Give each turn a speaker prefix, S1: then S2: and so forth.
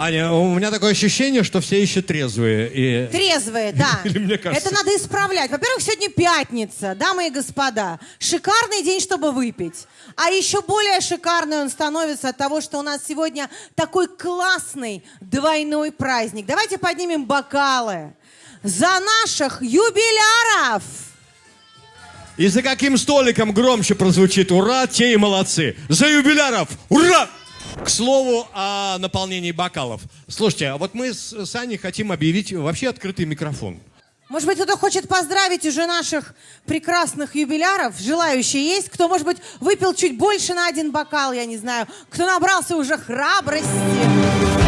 S1: Аня, у меня такое ощущение, что все еще трезвые. И...
S2: Трезвые, да.
S1: Или мне кажется.
S2: Это надо исправлять. Во-первых, сегодня пятница, дамы и господа. Шикарный день, чтобы выпить. А еще более шикарный он становится от того, что у нас сегодня такой классный двойной праздник. Давайте поднимем бокалы за наших юбиляров.
S1: И за каким столиком громче прозвучит «Ура!», те и молодцы. За юбиляров! Ура! К слову о наполнении бокалов. Слушайте, а вот мы с с Аней хотим объявить вообще открытый микрофон.
S2: Может быть, кто-то хочет поздравить уже наших прекрасных юбиляров? Желающие есть? Кто, может быть, выпил чуть больше на один бокал, я не знаю. Кто набрался уже храбрости?